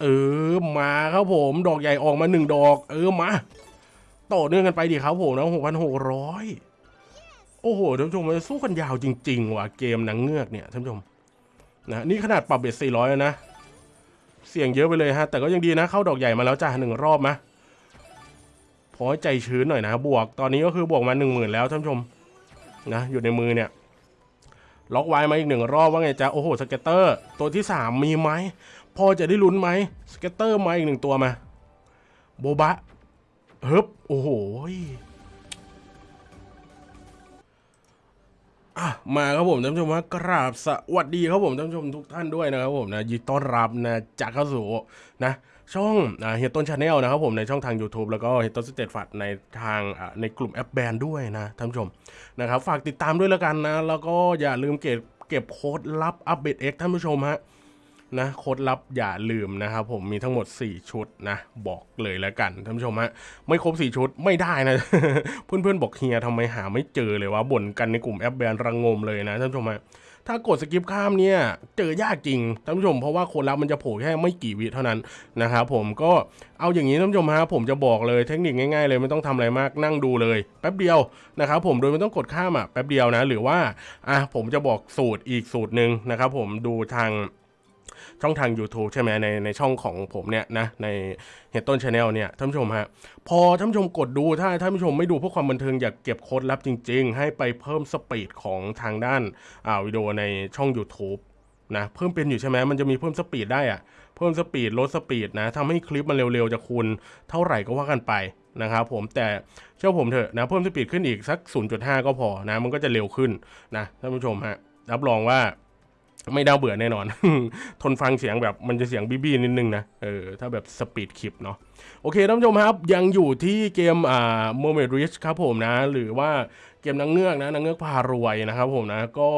เออมาครับผมดอกใหญ่ออกมาหนึ่งดอก เออมาต่อเนื่องกันไปดิครับผมนะหกพันหกร้อยโอ้โหท่านผู้ชมมันสู้กันยาวจริง ๆ ว่ะเกมนางเงือกเนี่ยท่านผู้ชมนะนี่ขนาดปรับ bet สี่ร้อยนะ เสี่ยงเยอะไปเลยฮะ แต่ก็ยังดีนะ เข้าดอกใหญ่มาแล้วจ้าหนึ่งรอบมะพอให้ใจชื้นหน่อยนะ บวกตอนนี้ก็คือบวกมาหนึ่งหมื่นแล้วท่านผู้ชมนะอยู่ในมือเนี่ยล็อกไว้มาอีกหนึ่งรอบว่าไงจ๊ะโอ้โห scatter ตัวที่สามมีไหม พอจะได้ลุ้นไหม scatter มาอีกหนึ่งตัวมา โบบะเฮึบโอ้โหอะมาครับผมท่านผู้ชมว่ากราบสวัสดีครับผมท่านผู้ชมทุกท่านด้วยนะครับผมนะยินดีต้อนรับนะจากเข้าสู่นะช่องเฮียต้น channel นะครับผมในช่องทาง YouTube แล้วก็เฮียต้นสเตตฟัดในทางในกลุ่มแอปแบนด้วยนะท่านผู้ชมนะครับฝากติดตามด้วยแล้วกันนะ แล้วก็อย่าลืมเก็บเก็บโค้ดลับอัปเดตเอ็กท่านผู้ชมฮะ นะโค้ดลับอย่าลืมนะครับผมมีทั้งหมด 4 ชุดนะบอกเลยแล้วกันท่านผู้ชมฮะไม่ครบ 4 ชุดไม่ได้นะ เพื่อนๆบอกเฮียทำไมหาไม่เจอเลยวะบ่นกันในกลุ่มแอปแบรนด์ระงมเลยนะท่านผู้ชมฮะถ้ากด skip ข้ามเนี่ยเจอยากจริงท่านผู้ชมเพราะว่าโค้ดลับมันจะโผล่แค่ไม่กี่วิเท่านั้นนะครับผมก็เอาอย่างนี้ท่านผู้ชมฮะผมจะบอกเลยเทคนิคง่ายๆเลยไม่ต้องทำอะไรมากนั่งดูเลย แป๊บเดียวนะครับผมโดยไม่ต้องกดข้ามอะแป๊บเดียวนะ หรือว่าอะผมจะบอกสูตรอีกสูตรหนึ่งนะครับผมดูทาง ช่องทาง YouTube ใช่ไหมในในช่องของผมเนี่ยนะในเฮียต้น channel เนี่ยท่านผู้ชมฮะพอท่านผู้ชมกดดูถ้าท่านผู้ชมไม่ดูเพื่อความบันเทิงอยากเก็บโค้ดลับจริง ๆ ให้ไปเพิ่ม speed ของทางด้านอ่าวิดีโอในช่อง YouTube นะเพิ่มเป็นอยู่ใช่ไหมมันจะมีเพิ่ม speed ได้อะเพิ่ม speed ลด speed นะทำให้คลิปมันเร็วๆจะคูณเท่าไหร่ก็ว่ากันไปนะครับผมแต่เชื่อผมเถอะนะเพิ่มสปีดขึ้นอีกสัก 0.5 ก็พอนะมันก็จะเร็วขึ้นนะท่านผู้ชมฮะรับรองว่า ไม่น่าเบื่อแน่นอน ทนฟังเสียงแบบมันจะเสียงบี้บี้นิดนึงนะ เออ ถ้าแบบสปีดคลิปเนาะ โอเคท่านผู้ชมครับ ยังอยู่ที่เกมอ่า Mermaid Rich ครับผมนะ หรือว่าเกมนางเงือกนะนางเงือกพารวยนะครับผมนะ ก็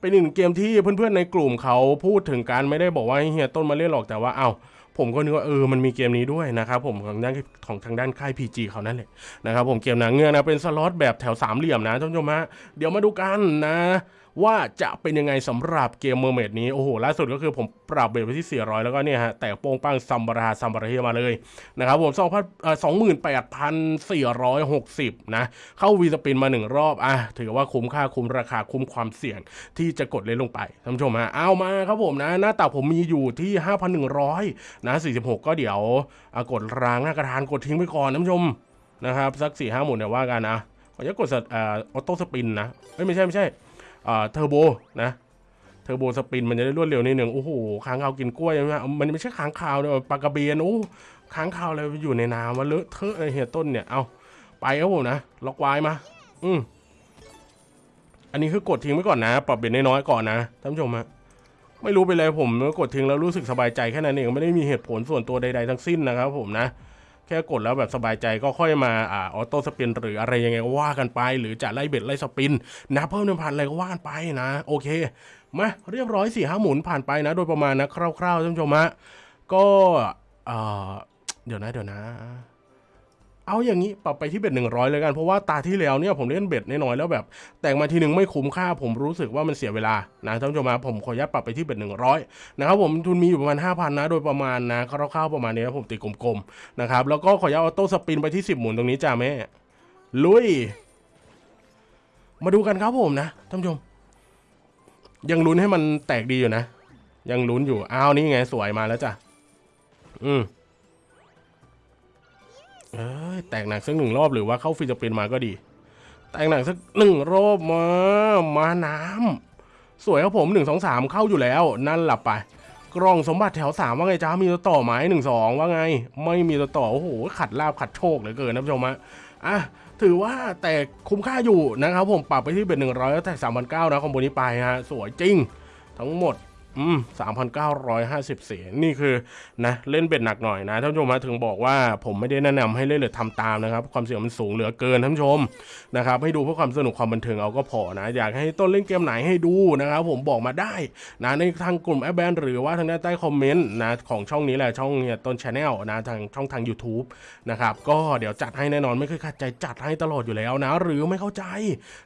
เป็นอีกหนึ่งเกมที่เพื่อนๆในกลุ่มเขาพูดถึงกันไม่ได้บอกว่าเฮียต้นมาเล่นหรอกแต่ว่าเอ้าผมก็นึกว่าเออ มันมีเกมนี้ด้วยนะครับผมของด้านของทางด้านค่าย PG เขานั่นแหละนะครับผมเกมนางเงือกนะเป็นสล็อตแบบแถวสามเหลี่ยมนะท่านผู้ชมฮะเดี๋ยวมาดูกันนะ ว่าจะเป็นยังไงสำหรับเกม mermaid นี้ โอ้โหล่าสุดก็คือผมปรับ bet ไปที่ 400 แล้วก็เนี่ยฮะ แต่โป้งปังซัมบาราซัมบาราเฮมาเลยนะครับผม2 28,460 นะ เข้า free spin มาหนึ่งรอบ อะ ถือว่าคุ้มค่าคุ้มราคาคุ้มความเสี่ยงที่จะกดเล่นลงไปท่านผู้ชมฮะเอามาครับผมนะ หน้าตักผมมีอยู่ที่ 5,100 นะ 46 ก็เดี๋ยวกดรางหน้ากระดานกดทิ้งไปก่อนท่านผู้ชมนะครับสัก4 5หมุนเดี๋ยวว่ากันนะขออนุญากดสตอ่า auto spin นะเอ้ยไม่ใช่ไม่ใช่ เทอร์โบนะ turbo spin มันจะได้รวดเร็วนิดหนึ่งโอ้โหค้างคาวกินกล้วยใช่ไหมมันไม่ใช่ค้างคาวเนี่ยปลากระเบียนโอ้ค้างคาวอะไรอยู่ในน้ำมันเลอะเทอะไอเฮียต้นเนี่ยเอาไปครับผมนะล็อกไว้มา อืมอันนี้คือกดทิ้งไว้ก่อนนะ ปรับ bet น้อยๆก่อนนะท่านผู้ชมฮะไม่รู้ไปเลยผมกดทิ้งแล้วรู้สึกสบายใจแค่นั้นเองไม่ได้มีเหตุผลส่วนตัวใดๆทั้งสิ้นนะครับผมนะ แค่กดแล้วแบบสบายใจก็ค่อยมาอ่า auto spin หรืออะไรยังไงก็ว่ากันไป หรือจะไล่ bet ไล่ spin นะเพิ่มหนึ่งพันอะไรก็ว่ากันไปนะ โอเคมาเรียบร้อยสี่ห้าหมุนผ่านไปนะ โดยประมาณนะคร่าวๆท่านผู้ชมฮะก็เดี๋ยวนะเดี๋ยวนะ เอาอย่างนี้ปรับไปที่ bet หนึ่งร้อยเลยกัน เพราะว่าตาที่แล้วเนี่ยผมเล่น bet น้อยๆแล้วแบบ แต่งมาทีหนึ่งไม่คุ้มค่าผมรู้สึกว่ามันเสียเวลานะท่านผู้ชมฮะผมขออนุญาตปรับไปที่เบ็ดหนึ่งร้อยนะครับผมทุนมีอยู่ประมาณ5,000นนะโดยประมาณนะคร่าวๆประมาณนี้นะผมตีกลมๆนะครับแล้วก็ขออนุญาตออโต้สปินไปที่10หมุนตรงนี้จ้าแม่ลุย มาดูกันครับผมนะท่านผู้ชม ยังลุ้นให้มันแตกดีอยู่นะ ยังลุ้นอยู่อ้าวนี่ไงสวยมาแล้วจ้ะอืม เอ้ยแตกหนักสักหนึ่งรอบหรือว่าเข้า free spin มาก็ดี แตกหนักสักหนึ่งรอบมา มาน้ำสวยครับผมหนึ่งสองสามเข้าอยู่แล้ว นั่นหลับไป กล่องสมบัติแถวสามว่าไงจ้ามีตัวต่อไหมหนึ่งสองว่าไง ไม่มีตัวต่อโอ้โหขัดลาภขัดโชคเหลือเกินนะผู้ชมฮะอะถือว่าแต่คุ้มค่าอยู่นะครับผมปรับไปที่ bet หนึ่งร้อยแล้วแต่สามพันเก้านะ combo นี้ไปฮะสวยจริง ทั้งหมด อืมสามพันเก้าร้อยห้าสิบเสียนี่คือนะเล่น bet หนักหน่อยนะท่านผู้ชมมาถึงบอกว่าผมไม่ได้แนะนำให้เล่นหรือทำตามนะครับ ความเสี่ยงมันสูงเหลือเกินท่านผู้ชมนะครับให้ดูเพื่อความสนุกความบันเทิงเอาก็พอนะ อยากให้ต้นเล่นเกมไหนให้ดูนะครับผมบอกมาได้นะในทางกลุ่มแอปแบนหรือว่าทางด้านใต้คอมเมนต์นะของช่องนี้แหละช่องเฮียต้น channel นะทางช่องทาง YouTube นะครับก็เดี๋ยวจัดให้แน่นอนไม่เคยขัดใจจัดให้ตลอดอยู่แล้วนะ หรือไม่เข้าใจ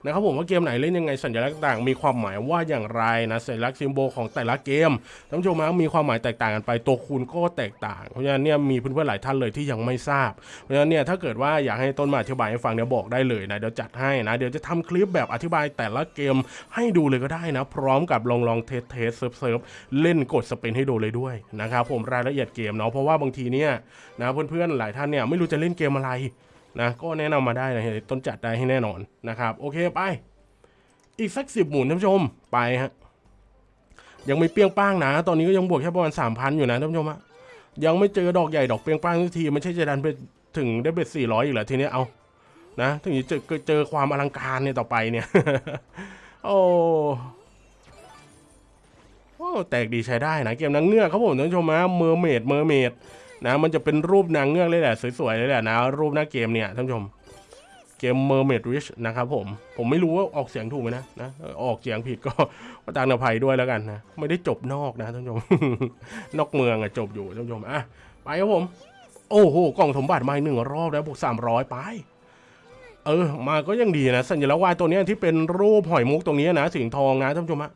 นะครับผมว่าเกมไหนเล่นยังไงสัญลักษณ์ต่างมีความหมายว่าอย่างไรนะสัญลักษณ์ symbol ของแต่ละเกมท่านผู้ชมฮะมีความหมายแตกต่างกันไปตัวคูณก็แตกต่าง เพราะฉะนั้นเนี่ยมีเพื่อนๆหลายท่านเลยที่ยังไม่ทราบ เพราะฉะนั้นเนี่ยถ้าเกิดว่าอยากให้ต้นมาอธิบายให้ฟังเนี่ยบอกได้เลยนะเดี๋ยวจัดให้นะเดี๋ยวจะทำคลิปแบบอธิบายแต่ละเกมให้ดูเลยก็ได้นะ พร้อมกับลองลอง test test เซิร์ฟเซิร์ฟเล่นกด spin ให้ดูเลยด้วยนะครับผมรายละเอียดเกมเนาะเพราะว่าบางทีเนี่ยนะเพื่อนๆหลายท่านเนี่ยไม่รู้จะเล่นเกมอะไรนะก็แนะนำมาได้นะต้นจัดได้ให้แน่นอนนะครับ โอเคไป อีกสักสิบหมุนท่านผู้ชมไปฮะ ยังไม่เปี้ยงป้างนะ ตอนนี้ก็ยังบวกแค่ประมาณสามพันอยู่นะท่านผู้ชมฮะยังไม่เจอดอกใหญ่ดอกเปี้ยงป้างทุกทีไม่ใช่จะดันไปถึงได้ bet สี่ร้อยอีกเหรอทีนี้เอานะ ถึงจะเจอเจอความอลังการเนี่ยต่อไปเนี่ย โอ้โอ้แตกดีใช้ได้นะเกมนางเงือกครับผมท่านผู้ชมฮะ mermaid mermaid นะ มันจะเป็นรูปนางเงือกเลยแหละสวยๆเลยแหละนะรูปหน้าเกมเนี่ยท่านผู้ชม เกม Mermaid Rich นะครับผม ผมไม่รู้ว่าออกเสียงถูกไหมนะนะ ออกเสียงผิดก็ประทานอภัยด้วยแล้วกันนะ ไม่ได้จบนอกนะท่านผู้ชม นอกเมืองอะจบอยู่ท่านผู้ชมอะไปครับผม โอ้โห กล่องสมบัติมาหนึ่งรอบแล้วบวกสามร้อยไป เออ มาก็ยังดีนะ สัญลักษณ์วายตัวนี้ที่เป็นรูปหอยมุกตรงนี้นะสีทองนะท่านผู้ชมฮะ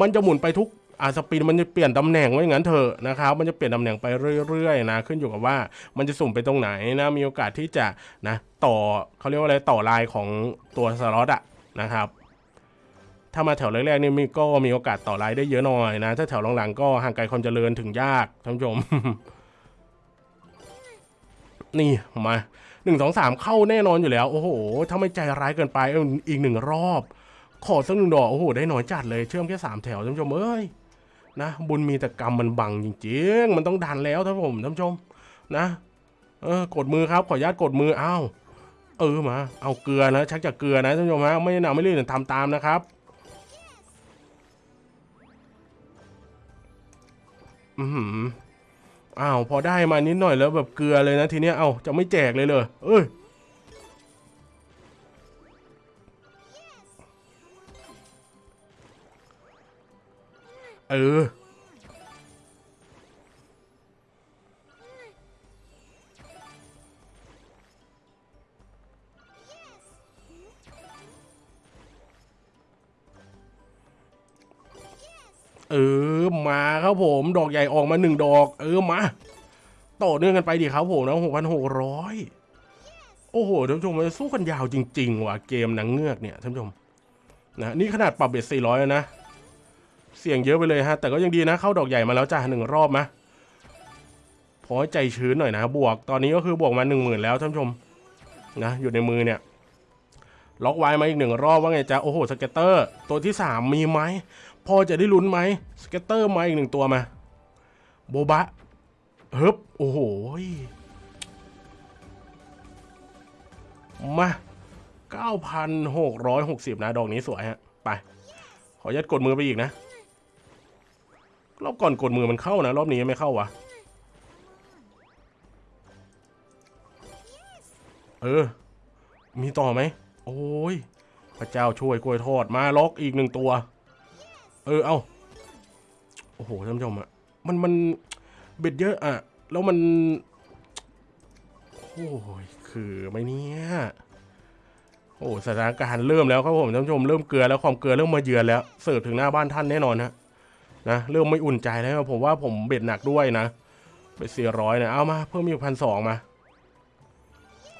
มันจะหมุนไปทุก อาสปีนมันจะเปลี่ยนตำแหน่งไว้อย่างนั้นเถอะนะครับ มันจะเปลี่ยนตำแหน่งไปเรื่อยๆนะขึ้นอยู่กับว่ามันจะสุ่มไปตรงไหนนะมีโอกาสที่จะนะต่อเขาเรียกว่าอะไรต่อลายของตัวสล็อตอะนะครับ ถ้ามาแถวแรกๆนี่มีก็มีโอกาสต่อลายได้เยอะหน่อยนะ ถ้าแถวหลังๆก็ห่างไกลความเจริญถึงยากท่านผู้ชม นี่มาหนึ่งสองสามเข้าแน่นอนอยู่แล้ว โอ้โหถ้าไม่ใจร้ายเกินไปอาอีกหนึ่งรอบ ขอสักหนึ่งดอกโอ้โหได้น้อยจัดเลยเชื่อมแค่สามแถวท่านผู้ชมเอ้ย นะบุญมีแต่กรรมมันบังจริงๆ มันต้องดันแล้วท่านผมท่านผู้ชมนะ เออกดมือครับขออนุญาตกดมืออ้าวเออมา เอาเกลือนะชักจากเกลือนะท่านผู้ชมฮะไม่แนะนำไม่รีบทำตามนะครับ อือหืออ้าวพอได้มานิดหน่อยแล้วแบบเกลือเลยนะทีเนี้ยเอ้าจะไม่แจกเลยเลยเอ้ย เออ เออ มาครับผม ดอกใหญ่ออกมาหนึ่งดอก เออ มา ต่อเนื่องกันไปดิครับผมนะหกพันหกร้อยโอ้โหท่านผู้ชมมันสู้กันยาวจริง ๆ ว่ะเกมหนังเงือกเนี่ยท่านผู้ชมนะนี่ขนาดปรับ bet สี่ร้อยนะ เสี่ยงเยอะไปเลยฮะ แต่ก็ยังดีนะ เข้าดอกใหญ่มาแล้วจ้าหนึ่งรอบมะพอให้ใจชื้นหน่อยนะ บวกตอนนี้ก็คือบวกมาหนึ่งหมื่นแล้วท่านผู้ชมนะอยู่ในมือเนี่ยล็อกไว้มาอีกหนึ่งรอบว่าไงจ๊ะโอ้โห scatter ตัวที่สามมีไหมพอจะได้ลุ้นไหม scatter มาอีกหนึ่งตัวมา โบบะเฮึบโอ้โหมา 9,660 นะ ดอกนี้สวยฮะ ไป ขอยัดกดมือไปอีกนะ รอบก่อนกดมือมันเข้านะ รอบนี้ไม่เข้าวะเออ มีต่อไหม โอ้ย พระเจ้าช่วยกล้วยทอดมาล็อกอีกหนึ่งตัว เออ เอาโอ้โหท่านผู้ชมอะมันมันเบ็ดเยอะอะ แล้วมัน โอ้ย คือไหมเนี่ยโอ้สถานการณ์เริ่มแล้วครับผมท่านผู้ชมเริ่มเกลือแล้วความเกลือเริ่มมาเยือนแล้วเสิร์ฟถึงหน้าบ้านท่านแน่นอนฮะ นะเริ่มไม่อุ่นใจแล้วผมว่าผมเบ็ดหนักด้วยนะเบ็ดสี่ร้อยนะเอามาเพิ่มอีกพันสองมา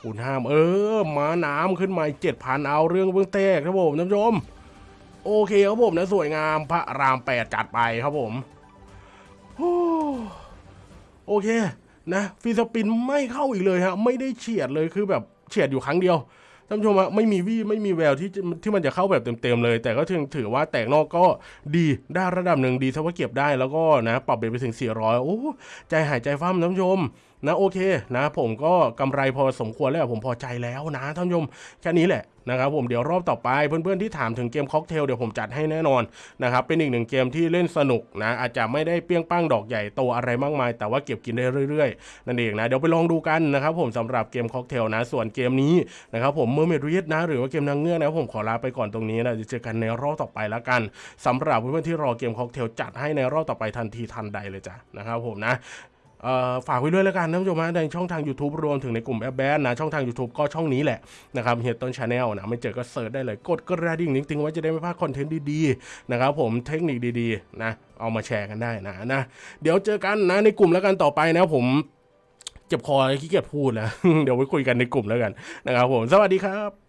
คูณห้ามเออมาน้ำขึ้นมาเจ็ดพันเอาเรื่องเบื้องแตกครับผมท่านผู้ชมโอเคครับผมนะสวยงามพระรามแปดจัดไปครับผมโอ้โอเคนะฟีสปินไม่เข้าอีกเลยฮะไม่ได้เฉียดเลยคือแบบเฉียดอยู่ครั้งเดียว ท่านผู้ชมฮะไม่มีวี่ไม่มีแววที่จะที่มันจะเข้าแบบเต็มๆเลย แต่ก็ถือถือว่าแตกนอกก็ดีได้ระดับหนึ่งดีถ้าว่าเก็บได้แล้วก็นะปรับเบรไปถึง 400 โอ้ใจหายใจฟ้ามท่านผู้ชมนะโอเคนะ ผมก็กำไรพอสมควรแล้วผมพอใจแล้วนะท่านผู้ชมแค่นี้แหละ นะครับผมเดี๋ยวรอบต่อไปเพื่อนๆที่ถามถึงเกมค็อกเทลเดี๋ยวผมจัดให้แน่นอนนะครับเป็นอีกหนึ่งเกมที่เล่นสนุกนะอาจจะไม่ได้เปี้ยงป้างดอกใหญ่โตอะไรมากมาย แต่ว่าเก็บกินได้เรื่อยๆนั่นเองนะเดี๋ยวไปลองดูกันนะครับผมสำหรับเกมค็อกเทลนะส่วนเกมนี้นะครับผม Mermaid Riches นะหรือว่าเกมนางเงือกนะผมขอลาไปก่อนตรงนี้นะจะเจอกันในรอบต่อไปแล้วกันสำหรับเพื่อนๆที่รอเกมค็อกเทลจัดให้ในรอบต่อไปทันทีทันใดเลยจ้ะนะครับผมนะ ฝากไว้ด้วยแล้วกันท่านผู้ชมฮะในช่องทาง YouTube รวมถึงในกลุ่มแอปแบนนะ ช่องทาง YouTube ก็ช่องนี้แหละนะครับเฮียต้น channel นะ ไม่เจอก็ search ได้เลย กดกระดิ่งนิ้งๆไว้จะได้ไม่พลาดคอนเทนต์ดีๆ นะครับผมเทคนิคดีๆ นะ เอามาแชร์กันได้นะนะ เดี๋ยวเจอกันนะในกลุ่มแล้วกันต่อไปนะผมเจ็บคอขี้เกียจพูดแล้วเดี๋ยวไว้คุยกันในกลุ่มแล้วกันนะครับผมสวัสดีครับ